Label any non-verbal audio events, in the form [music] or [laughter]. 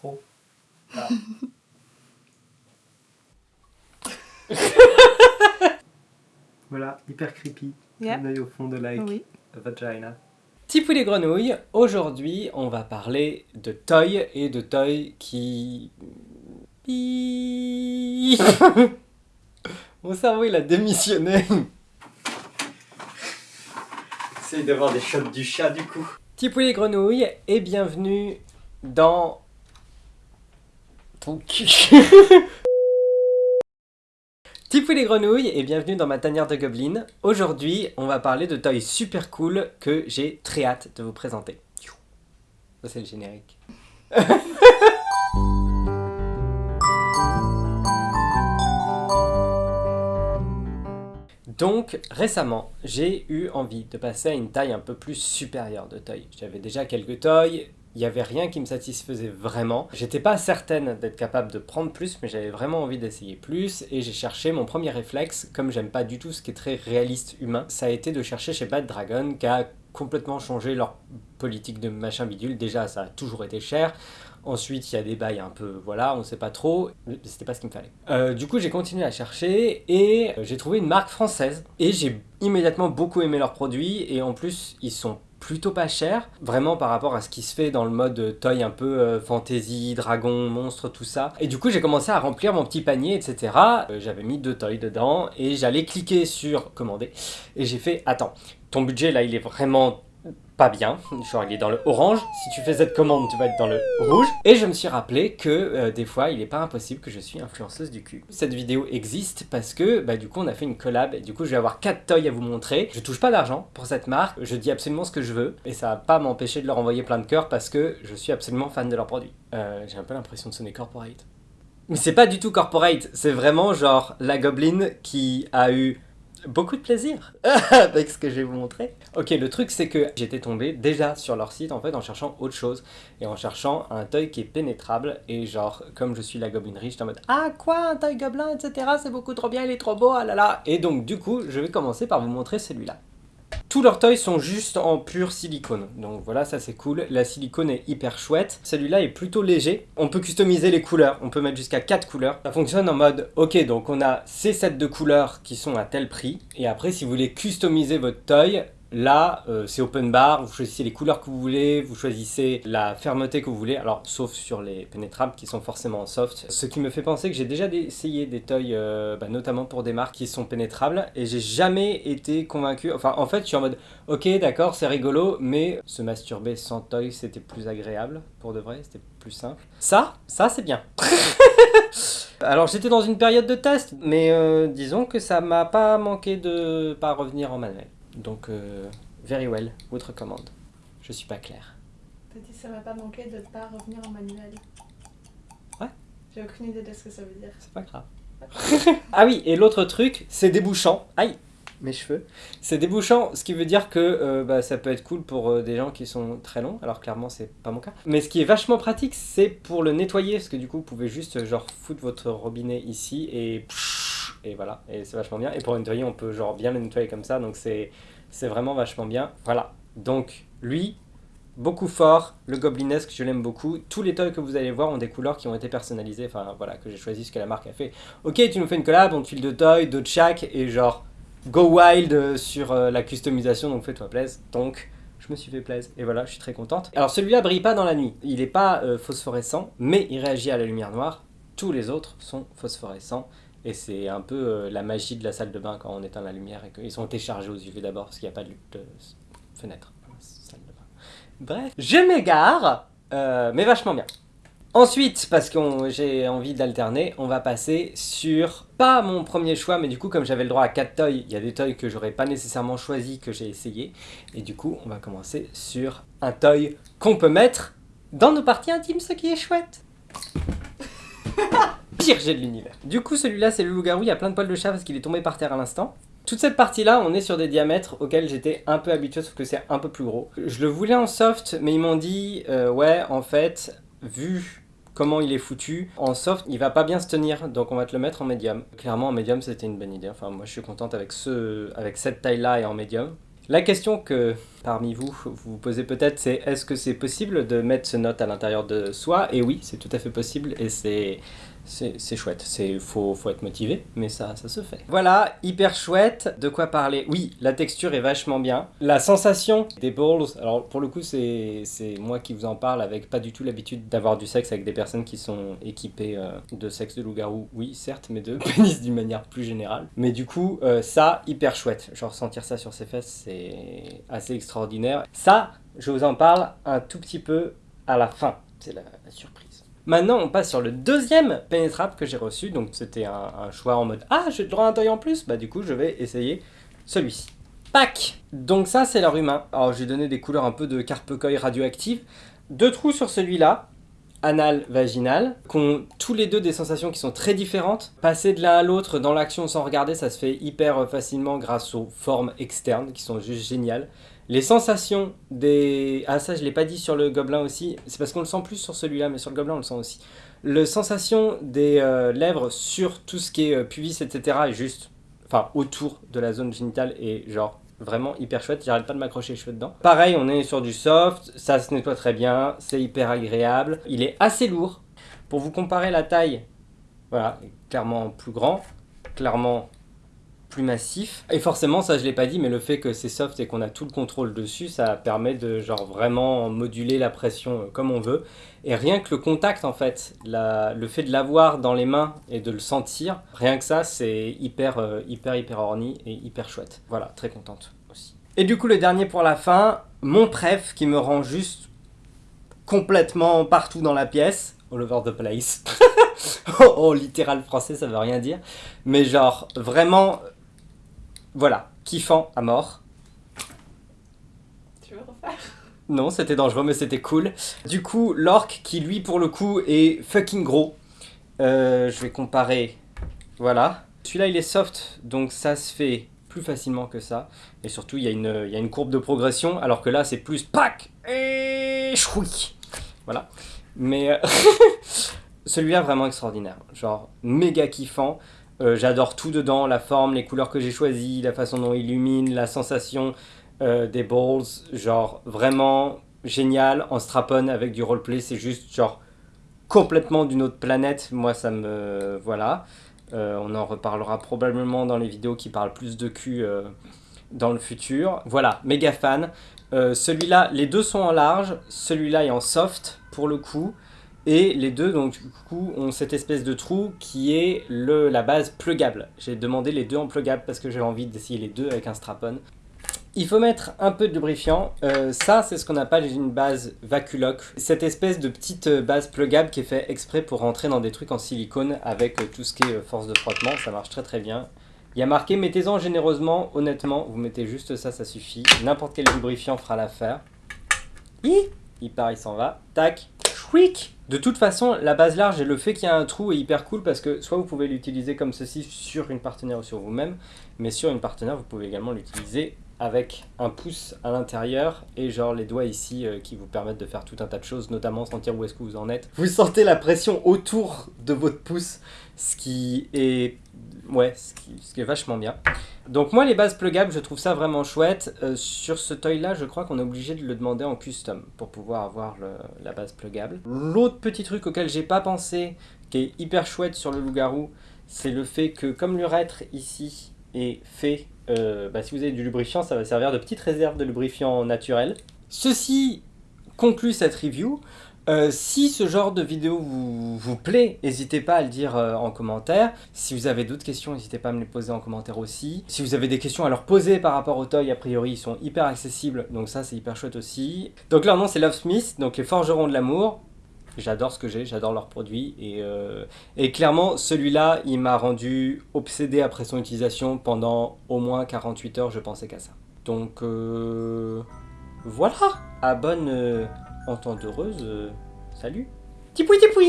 trop. Ah. [laughs] voilà, hyper creepy. Yeah. Un œil au fond de like Oui. vagina. Tipou les grenouilles, aujourd'hui on va parler de toy et de toy qui... [laughs] Mon cerveau il a démissionné. Essaye d'avoir des shots du chat du coup. Tipou les grenouilles et bienvenue dans... Ton [laughs] cul. Les grenouilles et bienvenue dans ma tanière de goblin. Aujourd'hui, on va parler de toys super cool que j'ai très hâte de vous présenter. Ça c'est le générique. [laughs] Donc récemment, j'ai eu envie de passer à une taille un peu plus supérieure de toy. J'avais déjà quelques toys, il n'y avait rien qui me satisfaisait vraiment. J'étais pas certaine d'être capable de prendre plus, mais j'avais vraiment envie d'essayer plus, et j'ai cherché mon premier réflexe, comme j'aime pas du tout ce qui est très réaliste humain, ça a été de chercher chez Bad Dragon, qui a complètement changé leur politique de machin bidule. Déjà, ça a toujours été cher. Ensuite, il y a des bails un peu, voilà, on sait pas trop. C'était pas ce qu'il me fallait. Euh, du coup, j'ai continué à chercher et euh, j'ai trouvé une marque française. Et j'ai immédiatement beaucoup aimé leurs produits. Et en plus, ils sont plutôt pas chers. Vraiment par rapport à ce qui se fait dans le mode toy un peu euh, fantasy, dragon, monstre, tout ça. Et du coup, j'ai commencé à remplir mon petit panier, etc. Euh, J'avais mis deux toys dedans et j'allais cliquer sur commander. Et j'ai fait, attends, ton budget là, il est vraiment pas bien, genre il est dans le orange, si tu fais cette commande tu vas être dans le rouge, et je me suis rappelé que euh, des fois il est pas impossible que je suis influenceuse du cul. Cette vidéo existe parce que bah, du coup on a fait une collab. Et du coup je vais avoir 4 toys à vous montrer, je touche pas d'argent pour cette marque, je dis absolument ce que je veux, et ça va pas m'empêcher de leur envoyer plein de cœurs parce que je suis absolument fan de leurs produits. Euh, J'ai un peu l'impression de sonner corporate. Mais c'est pas du tout corporate, c'est vraiment genre la gobeline qui a eu beaucoup de plaisir [laughs] avec ce que je vais vous montrer. Ok, le truc c'est que j'étais tombé déjà sur leur site en fait en cherchant autre chose et en cherchant un toy qui est pénétrable et genre comme je suis la goblinerie j'étais en mode ah quoi un toy gobelin etc c'est beaucoup trop bien il est trop beau ah là là et donc du coup je vais commencer par vous montrer celui-là. Tous leurs toys sont juste en pur silicone, donc voilà ça c'est cool, la silicone est hyper chouette, celui-là est plutôt léger, on peut customiser les couleurs, on peut mettre jusqu'à 4 couleurs, ça fonctionne en mode ok donc on a ces sets de couleurs qui sont à tel prix, et après si vous voulez customiser votre toy, Là, euh, c'est open bar, vous choisissez les couleurs que vous voulez, vous choisissez la fermeté que vous voulez, alors sauf sur les pénétrables qui sont forcément en soft. Ce qui me fait penser que j'ai déjà essayé des toys, euh, bah, notamment pour des marques qui sont pénétrables, et j'ai jamais été convaincu, enfin en fait je suis en mode ok d'accord c'est rigolo, mais se masturber sans toy c'était plus agréable, pour de vrai, c'était plus simple. Ça, ça c'est bien. [laughs] Alors j'étais dans une période de test, mais euh, disons que ça m'a pas manqué de pas revenir en manuel. Donc, euh, very well, votre commande. Je suis pas clair. T'as dit ça m'a pas manqué de pas revenir en manuel. Ouais. J'ai aucune idée de ce que ça veut dire. C'est pas grave. [laughs] ah oui, et l'autre truc, c'est débouchant. Aïe, mes cheveux. C'est débouchant, ce qui veut dire que euh, bah, ça peut être cool pour euh, des gens qui sont très longs, alors clairement c'est pas mon cas. Mais ce qui est vachement pratique, c'est pour le nettoyer, parce que du coup vous pouvez juste genre foutre votre robinet ici et et voilà, et c'est vachement bien. Et pour nettoyer, on peut genre bien le nettoyer comme ça, donc c'est vraiment vachement bien. Voilà, donc lui, beaucoup fort, le goblinesque, je l'aime beaucoup. Tous les toys que vous allez voir ont des couleurs qui ont été personnalisées, enfin voilà, que j'ai choisi ce que la marque a fait. Ok, tu nous fais une collab, on te file deux toys, deux de chaque, et genre go wild sur euh, la customisation, donc fais-toi plaisir. Donc je me suis fait plaisir, et voilà, je suis très contente. Alors celui-là brille pas dans la nuit, il est pas euh, phosphorescent, mais il réagit à la lumière noire. Tous les autres sont phosphorescents. Et c'est un peu euh, la magie de la salle de bain quand on éteint la lumière et qu'ils sont téléchargés aux UV d'abord parce qu'il n'y a pas de, de fenêtre dans la salle de bain. Bref, je m'égare, euh, mais vachement bien. Ensuite, parce que j'ai envie d'alterner, on va passer sur, pas mon premier choix, mais du coup comme j'avais le droit à 4 toys, il y a des toys que j'aurais pas nécessairement choisi, que j'ai essayé. Et du coup, on va commencer sur un toy qu'on peut mettre dans nos parties intimes, ce qui est chouette. [laughs] pire jet de l'univers. Du coup, celui-là, c'est le loup-garou. Il y a plein de poils de chat parce qu'il est tombé par terre à l'instant. Toute cette partie-là, on est sur des diamètres auxquels j'étais un peu habitué, sauf que c'est un peu plus gros. Je le voulais en soft, mais ils m'ont dit, euh, ouais, en fait, vu comment il est foutu, en soft, il va pas bien se tenir, donc on va te le mettre en médium. Clairement, en médium, c'était une bonne idée. Enfin, moi, je suis contente avec, ce, avec cette taille-là et en médium. La question que parmi vous, vous vous posez peut-être, c'est est-ce que c'est possible de mettre ce note à l'intérieur de soi? Et oui, c'est tout à fait possible et c'est c'est chouette. C'est faut faut être motivé, mais ça ça se fait. Voilà, hyper chouette. De quoi parler Oui, la texture est vachement bien. La sensation des balls. Alors pour le coup, c'est moi qui vous en parle avec pas du tout l'habitude d'avoir du sexe avec des personnes qui sont équipées euh, de sexe de loup-garou. Oui, certes, mais de [laughs] pénis d'une manière plus générale. Mais du coup, euh, ça hyper chouette. Genre sentir ça sur ses fesses, c'est assez extraordinaire. Ça, je vous en parle un tout petit peu à la fin. C'est la surprise. Maintenant, on passe sur le deuxième pénétrable que j'ai reçu. Donc, c'était un, choix en mode Ah, j'ai le droit à un toy en plus? Bah, du coup, je vais essayer celui-ci. Pac Donc, ça, c'est leur humain. Alors, j'ai donné des couleurs un peu de carpecoy radioactive. Deux trous sur celui-là, anal, vaginal, qui ont tous les deux des sensations qui sont très différentes. Passer de l'un à l'autre dans l'action sans regarder, ça se fait hyper facilement grâce aux formes externes qui sont juste géniales. Les sensations des... Ah ça je l'ai pas dit sur le gobelin aussi, c'est parce qu'on le sent plus sur celui-là, mais sur le gobelin on le sent aussi. Le sensation des euh, lèvres sur tout ce qui est euh, pubis, etc. est juste... Enfin, autour de la zone génitale est genre vraiment hyper chouette, j'arrête pas de m'accrocher les cheveux dedans. Pareil, on est sur du soft, ça se nettoie très bien, c'est hyper agréable. Il est assez lourd. Pour vous comparer la taille, voilà, clairement plus grand, clairement plus massif. Et forcément, ça je l'ai pas dit, mais le fait que c'est soft et qu'on a tout le contrôle dessus, ça permet de genre vraiment moduler la pression euh, comme on veut. Et rien que le contact en fait, le fait de l'avoir dans les mains et de le sentir, rien que ça, c'est hyper, euh, hyper, hyper orni et hyper chouette. Voilà, très contente aussi. Et du coup, le dernier pour la fin, mon préf qui me rend juste complètement partout dans la pièce, all over the place. [laughs] oh, oh, littéral français, ça veut rien dire. Mais genre, vraiment, voilà, kiffant à mort. Tu veux refaire? Non, c'était dangereux, mais c'était cool. Du coup, l'orque qui, lui, pour le coup, est fucking gros. Euh, je vais comparer. Voilà. Celui-là, il est soft, donc ça se fait plus facilement que ça. Et surtout, il y, a une- il y a une courbe de progression, alors que là, c'est plus pack et chouic. Voilà. Mais euh, [laughs] celui-là, vraiment extraordinaire. Genre, méga kiffant. Euh, J'adore tout dedans, la forme, les couleurs que j'ai choisies, la façon dont il illumine, la sensation euh, des balls. Genre, vraiment génial. En strap-on avec du roleplay, c'est juste genre complètement d'une autre planète. Moi, ça me. Voilà. Euh, on en reparlera probablement dans les vidéos qui parlent plus de cul dans le futur. Voilà, méga fan. Celui-là, les deux sont en large, celui-là est en soft pour le coup. Et les deux, donc, du coup, ont cette espèce de trou qui est le, la base plugable. J'ai demandé les deux en plugable parce que j'avais envie d'essayer les deux avec un strap-on. Il faut mettre un peu de lubrifiant. Euh, ça, c'est ce qu'on appelle une base Vaculoc. Cette espèce de petite euh, base plugable qui est fait exprès pour rentrer dans des trucs en silicone avec euh, tout ce qui est force de frottement. Ça marche très très bien. Il y a marqué mettez-en généreusement. Honnêtement, vous mettez juste ça, ça suffit. N'importe quel lubrifiant fera l'affaire. Il part, il s'en va. Tac. Chouic De toute façon, la base large et le fait qu'il y a un trou est hyper cool parce que soit vous pouvez l'utiliser comme ceci sur une partenaire ou sur vous-même, mais sur une partenaire, vous pouvez également l'utiliser avec un pouce à l'intérieur et genre les doigts ici euh, qui vous permettent de faire tout un tas de choses, notamment sentir où est-ce que vous en êtes. Vous sentez la pression autour de votre pouce, ce qui est ouais, ce qui, vachement bien. Donc moi les bases plugables, je trouve ça vraiment chouette. Euh, sur ce toy là, je crois qu'on est obligé de le demander en custom pour pouvoir avoir la base plugable. L'autre petit truc auquel j'ai pas pensé, qui est hyper chouette sur le loup-garou, c'est le fait que comme l'urètre ici est fait, euh, bah, si vous avez du lubrifiant, ça va servir de petite réserve de lubrifiant naturel. Ceci conclut cette review. Euh, si ce genre de vidéo vous, vous plaît, n'hésitez pas à le dire euh, en commentaire. Si vous avez d'autres questions, n'hésitez pas à me les poser en commentaire aussi. Si vous avez des questions à leur poser par rapport au toy, a priori, ils sont hyper accessibles, donc ça c'est hyper chouette aussi. Donc leur nom c'est Love Smith, donc les forgerons de l'amour. J'adore ce que j'ai, j'adore leurs produits et, euh, et clairement celui-là il m'a rendu obsédé après son utilisation pendant au moins 48 heures, je pensais qu'à ça. Donc euh, voilà, à bonne euh, entente heureuse, euh, salut. Tipoui tipoui